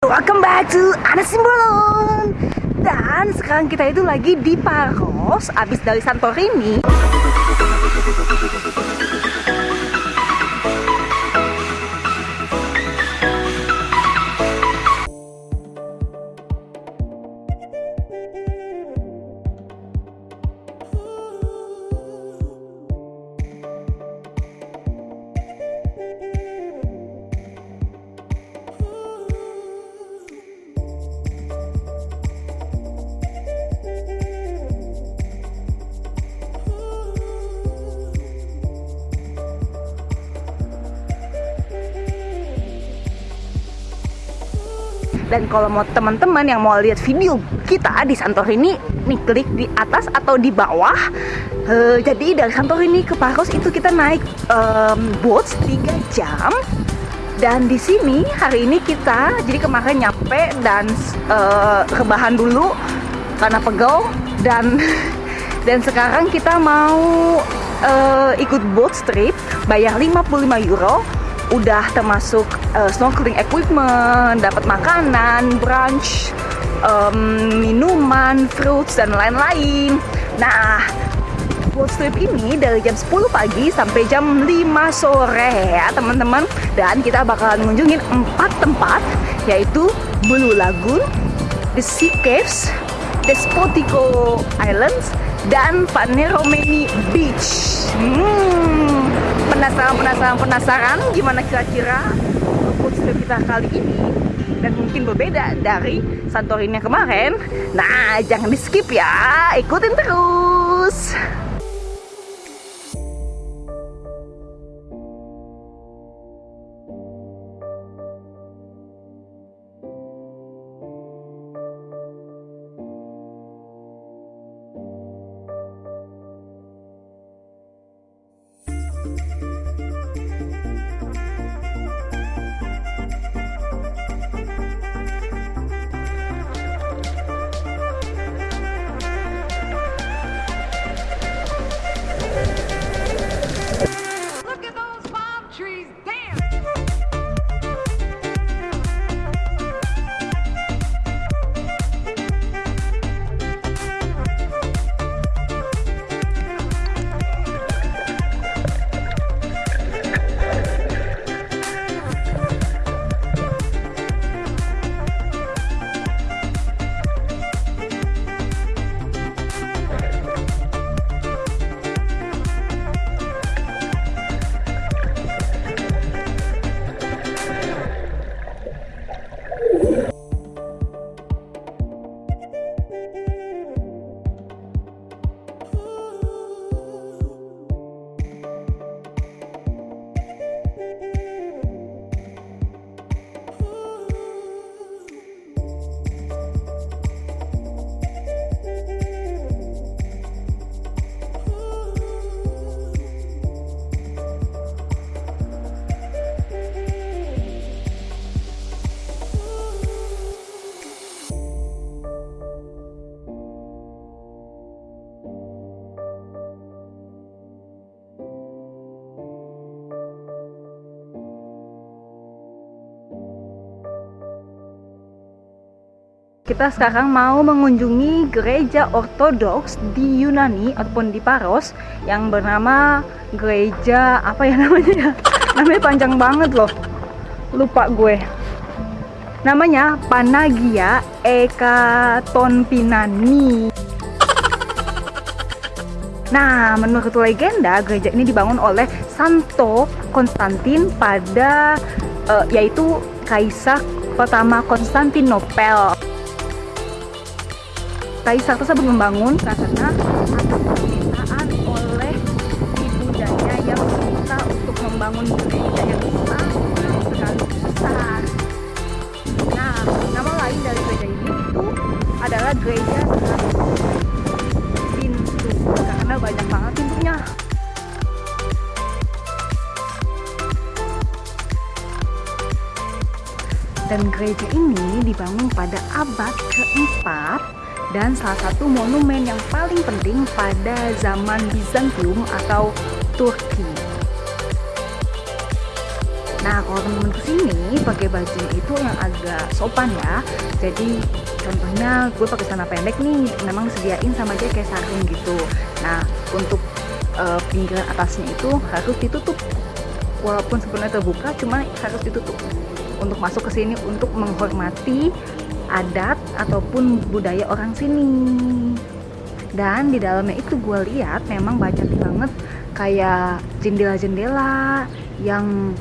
Welcome back to Ana Simbolon Dan sekarang kita itu lagi di Paros Abis dari Santorini Dan kalau mau teman-teman yang mau lihat video kita di Santorini, nih klik di atas atau di bawah. Uh, jadi dari Santorini ke Paros itu kita naik um, boat 3 jam. Dan di sini hari ini kita, jadi kemarin nyampe dan uh, rebahan dulu karena pegel dan dan sekarang kita mau uh, ikut boat trip bayar 55 euro udah termasuk uh, snorkeling equipment, dapat makanan, brunch, um, minuman, fruits dan lain-lain. Nah, boat trip ini dari jam 10 pagi sampai jam 5 sore ya teman-teman dan kita bakalan ngunjungin empat tempat yaitu Blue Lagoon, The Sea Caves, Despotico Islands, dan Paneromeni Beach. Hmm, penasaran, penasaran, penasaran gimana kira-kira food trip kita kali ini dan mungkin berbeda dari Santorini kemarin. Nah, jangan di skip ya, ikutin terus. Kita sekarang mau mengunjungi gereja ortodoks di Yunani ataupun di Paros yang bernama gereja apa ya namanya ya? Namanya panjang banget loh. Lupa gue. Namanya Panagia Ekatonpinani. Nah, menurut legenda, gereja ini dibangun oleh Santo Konstantin pada uh, yaitu kaisar pertama Konstantinopel kaisar tersebut membangun karena permintaan oleh ibundanya yang meminta untuk membangun gereja yang sangat sekali besar. Nah, nama lain dari gereja ini itu adalah gereja pintu karena banyak banget pintunya. Dan gereja ini dibangun pada abad keempat dan salah satu monumen yang paling penting pada zaman Bizantium atau Turki. Nah kalau teman-teman ke sini pakai baju itu yang agak sopan ya. Jadi contohnya gue pakai celana pendek nih, memang disediain sama dia kayak sarung gitu. Nah untuk uh, pinggiran atasnya itu harus ditutup. Walaupun sebenarnya terbuka, cuma harus ditutup untuk masuk ke sini untuk menghormati adat ataupun budaya orang sini. Dan di dalamnya itu gue lihat memang banyak banget kayak jendela-jendela yang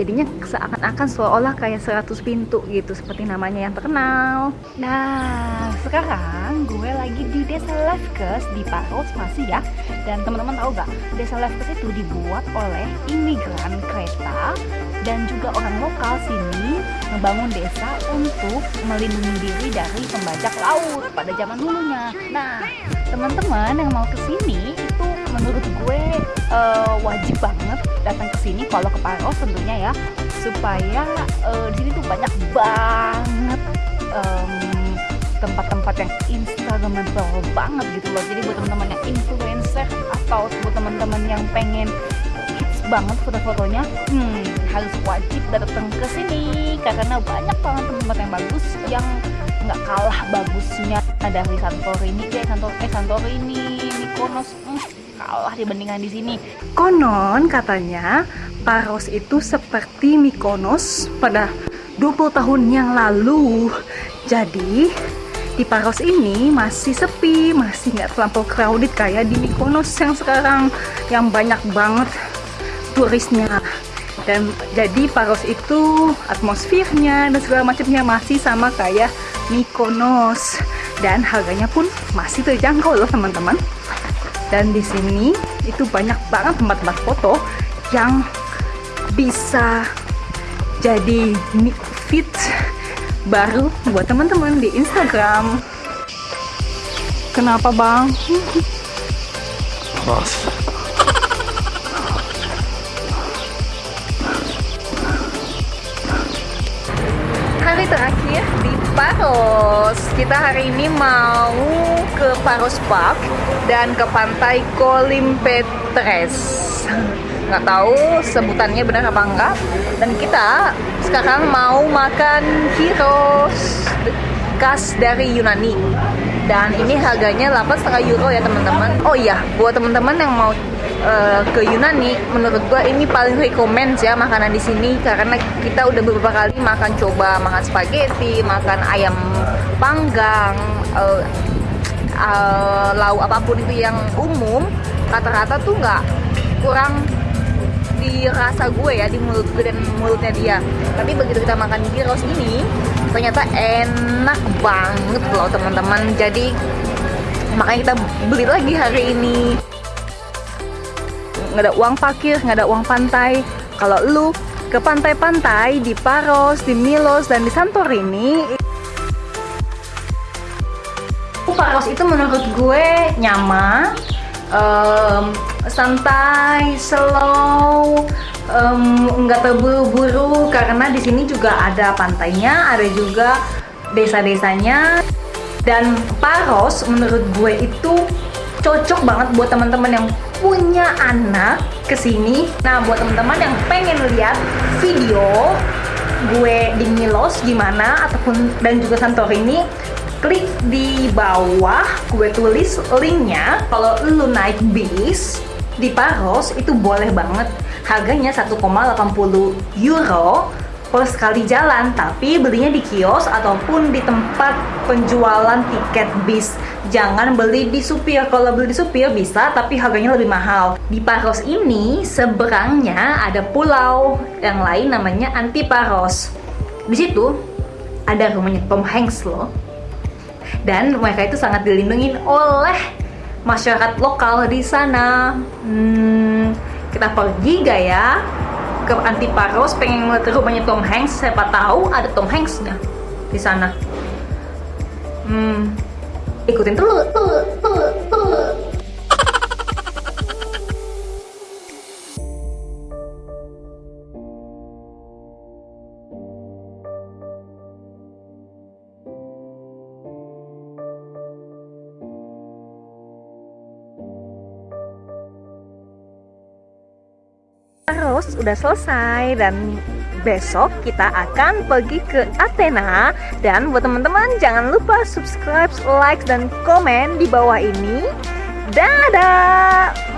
jadinya seakan-akan seolah-olah kayak 100 pintu gitu seperti namanya yang terkenal. Nah sekarang gue lagi di desa Lefkes di Paros masih ya. Dan teman-teman tahu gak desa Lefkes itu dibuat oleh imigran kereta dan juga orang lokal sini membangun desa untuk melindungi diri dari pembajak laut pada zaman dulunya. Nah teman-teman yang mau ke sini itu menurut gue uh, wajib banget datang ke sini kalau ke Paros tentunya ya supaya uh, di sini tuh banyak banget tempat-tempat um, yang instagramable banget gitu loh. Jadi buat teman-teman yang influencer atau buat teman-teman yang pengen hits banget foto-fotonya hmm, harus wajib datang ke sini. Karena banyak banget tempat yang bagus yang nggak kalah bagusnya. Dari Santorini kayak Santor eh Santorini Mykonos hmm, kalah dibandingkan di sini. Konon katanya Paros itu seperti Mykonos pada 20 tahun yang lalu. Jadi di Paros ini masih sepi, masih nggak terlampau crowded kayak di Mykonos yang sekarang yang banyak banget turisnya. Dan jadi Paros itu atmosfernya dan segala macamnya masih sama kayak Mykonos dan harganya pun masih terjangkau loh teman-teman dan di sini itu banyak banget tempat-tempat foto yang bisa jadi fit baru buat teman-teman di Instagram. Kenapa bang? Bos. Hari terakhir Paros. Kita hari ini mau ke Paros Park dan ke pantai Kolimpetres nggak tahu sebutannya benar apa enggak. Dan kita sekarang mau makan gyros khas dari Yunani dan ini harganya 8,5 euro ya teman-teman. Oh iya buat teman-teman yang mau uh, ke Yunani menurut gua ini paling recommend ya makanan di sini. Karena kita udah beberapa kali makan coba makan spaghetti makan ayam panggang uh, uh, lauk apa pun itu yang umum rata-rata tuh nggak kurang dirasa gue ya di mulut gue dan mulutnya dia. Tapi begitu kita makan gyros ini ternyata enak banget loh teman-teman. Jadi makanya kita beli lagi hari ini. Nggak ada uang parkir nggak ada uang pantai. Kalau lu ke pantai-pantai di Paros, di Milos, dan di Santorini Paros itu menurut gue nyaman, um, santai, slow, nggak um, terburu-buru karena di sini juga ada pantainya, ada juga desa-desanya. Dan Paros menurut gue itu cocok banget buat teman-teman yang punya anak ke sini. Nah, buat teman-teman yang pengen lihat video gue di Milos gimana ataupun dan juga Santorini klik di bawah gue tulis linknya kalau lu naik bis di Paros itu boleh banget. Harganya 1,80 euro per sekali jalan tapi belinya di kios ataupun di tempat penjualan tiket bis. Jangan beli di supir. Kalau beli di supir bisa tapi harganya lebih mahal. Di Paros ini seberangnya ada pulau yang lain namanya Antiparos. Di situ ada rumahnya Tom Hanks loh. Dan mereka itu sangat dilindungi oleh masyarakat lokal di sana. Hmm, kita pergi gak ya ke Antiparos pengen ngeliat rumahnya Tom Hanks? Siapa tahu ada Tom Hanksnya di sana. Hmm, ikutin dulu, tuh, tuh, tuh. Udah selesai dan besok kita akan pergi ke Athena dan buat teman-teman jangan lupa subscribe, like dan komen di bawah ini. Dadah!